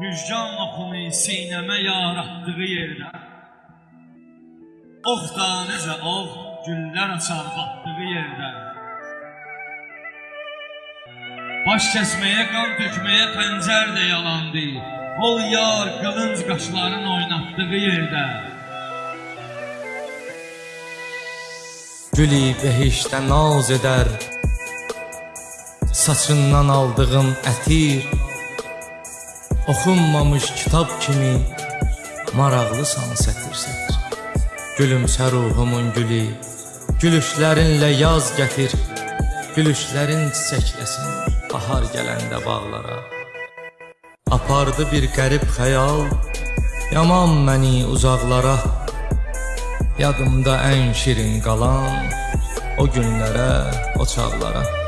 Müjgan oxunu sinəmə yaratdığı yerdə Ox tanəcə ox güllər açar batdığı yerdə Baş kəsməyə, qan tökməyə xəncər də yalandı. Ol yar qılınc qaşların oynatdığı yerdə Gülü behişdə naz edər. Saçından aldığım ətir Oxunmamış kitab kimi Maraqlısan sətir sətir. Gülümsə ruhumun gülü Gülüşlərinlə yaz gətir. Gülüşlərin çiçəkləsin Bahar gələndə bağlara. Apardı bir qərib xəyal Yaman məni uzaqlara. Yadımda ən şirin qalan O günlərə, o çağlara